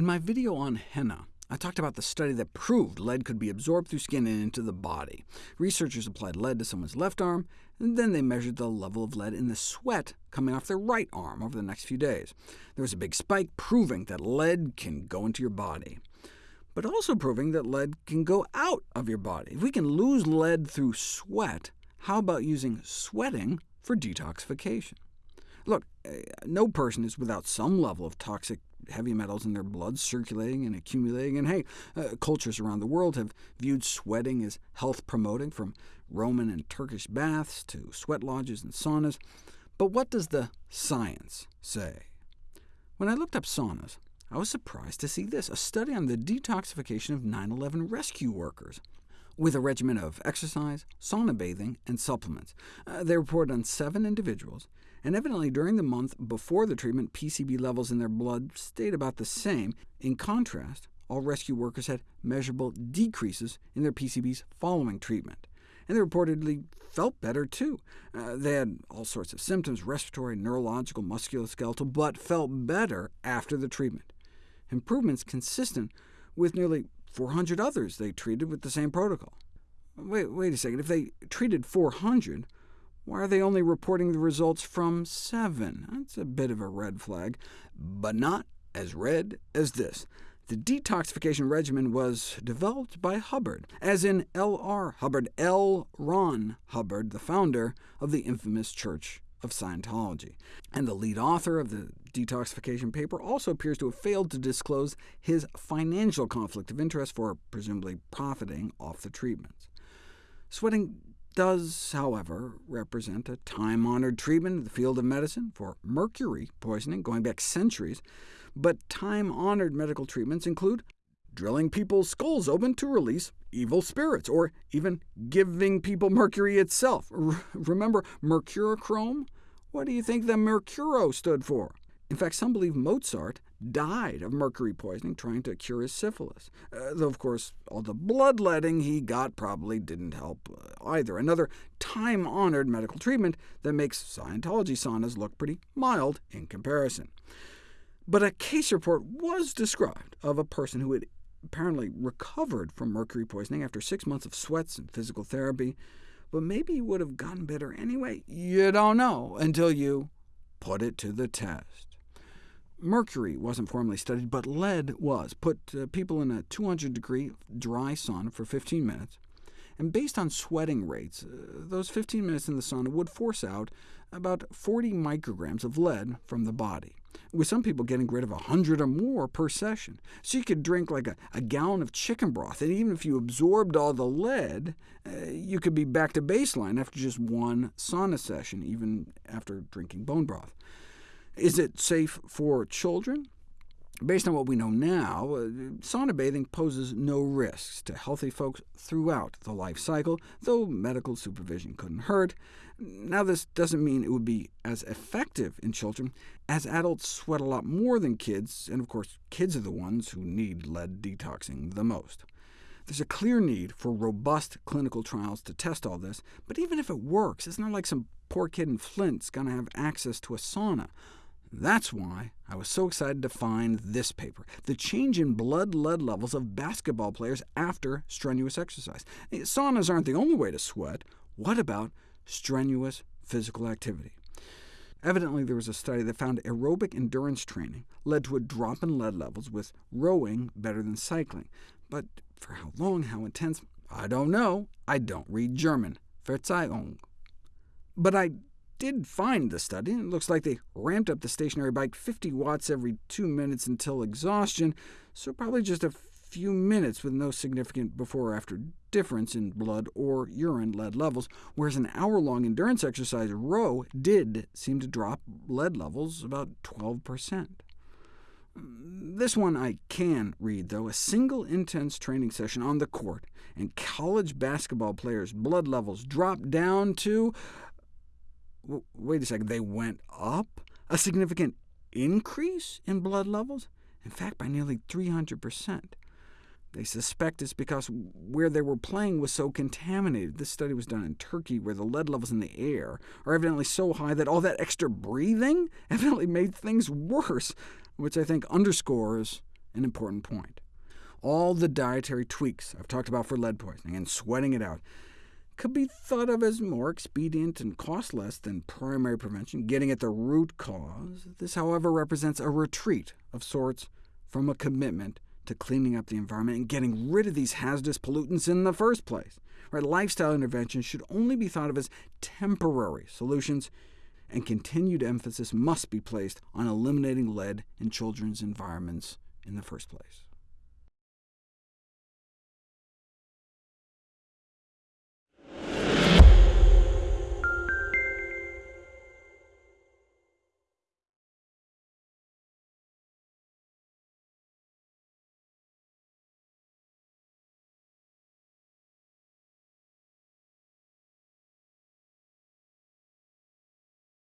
In my video on henna, I talked about the study that proved lead could be absorbed through skin and into the body. Researchers applied lead to someone's left arm, and then they measured the level of lead in the sweat coming off their right arm over the next few days. There was a big spike proving that lead can go into your body, but also proving that lead can go out of your body. If we can lose lead through sweat, how about using sweating for detoxification? Look, eh, no person is without some level of toxic heavy metals in their blood circulating and accumulating, and hey, uh, cultures around the world have viewed sweating as health-promoting, from Roman and Turkish baths to sweat lodges and saunas. But what does the science say? When I looked up saunas, I was surprised to see this, a study on the detoxification of 9-11 rescue workers with a regimen of exercise, sauna bathing, and supplements. Uh, they reported on seven individuals, and evidently during the month before the treatment, PCB levels in their blood stayed about the same. In contrast, all rescue workers had measurable decreases in their PCBs following treatment. And they reportedly felt better, too. Uh, they had all sorts of symptoms, respiratory, neurological, musculoskeletal, but felt better after the treatment. Improvements consistent with nearly 400 others they treated with the same protocol. Wait, wait a second, if they treated 400, why are they only reporting the results from 7? That's a bit of a red flag, but not as red as this. The detoxification regimen was developed by Hubbard, as in L.R. Hubbard, L. Ron Hubbard, the founder of the infamous Church of Scientology. And the lead author of the detoxification paper also appears to have failed to disclose his financial conflict of interest for presumably profiting off the treatments. Sweating does, however, represent a time-honored treatment in the field of medicine for mercury poisoning going back centuries, but time-honored medical treatments include drilling people's skulls open to release evil spirits, or even giving people mercury itself. R remember mercurochrome? What do you think the mercuro stood for? In fact, some believe Mozart died of mercury poisoning trying to cure his syphilis, uh, though of course all the bloodletting he got probably didn't help uh, either. Another time-honored medical treatment that makes Scientology saunas look pretty mild in comparison. But a case report was described of a person who had apparently recovered from mercury poisoning after six months of sweats and physical therapy, but maybe he would have gotten better anyway. You don't know until you put it to the test. Mercury wasn't formally studied, but lead was. Put uh, people in a 200-degree dry sauna for 15 minutes, and based on sweating rates, uh, those 15 minutes in the sauna would force out about 40 micrograms of lead from the body, with some people getting rid of 100 or more per session. So you could drink like a, a gallon of chicken broth, and even if you absorbed all the lead, uh, you could be back to baseline after just one sauna session, even after drinking bone broth. Is it safe for children? Based on what we know now, uh, sauna bathing poses no risks to healthy folks throughout the life cycle, though medical supervision couldn't hurt. Now, this doesn't mean it would be as effective in children, as adults sweat a lot more than kids, and of course kids are the ones who need lead detoxing the most. There's a clear need for robust clinical trials to test all this, but even if it works, it's not like some poor kid in Flint's going to have access to a sauna. That's why I was so excited to find this paper, the change in blood lead levels of basketball players after strenuous exercise. Eh, saunas aren't the only way to sweat. What about strenuous physical activity? Evidently, there was a study that found aerobic endurance training led to a drop in lead levels, with rowing better than cycling. But for how long, how intense, I don't know. I don't read German. Verzeihung. But I did find the study, it looks like they ramped up the stationary bike 50 watts every two minutes until exhaustion, so probably just a few minutes with no significant before or after difference in blood or urine lead levels, whereas an hour-long endurance exercise row did seem to drop lead levels about 12%. This one I can read, though. A single intense training session on the court, and college basketball players' blood levels dropped down to wait a second, they went up? A significant increase in blood levels? In fact, by nearly 300%. They suspect it's because where they were playing was so contaminated. This study was done in Turkey, where the lead levels in the air are evidently so high that all that extra breathing evidently made things worse, which I think underscores an important point. All the dietary tweaks I've talked about for lead poisoning and sweating it out could be thought of as more expedient and cost less than primary prevention, getting at the root cause. This, however, represents a retreat of sorts from a commitment to cleaning up the environment and getting rid of these hazardous pollutants in the first place. Right, lifestyle interventions should only be thought of as temporary solutions, and continued emphasis must be placed on eliminating lead in children's environments in the first place.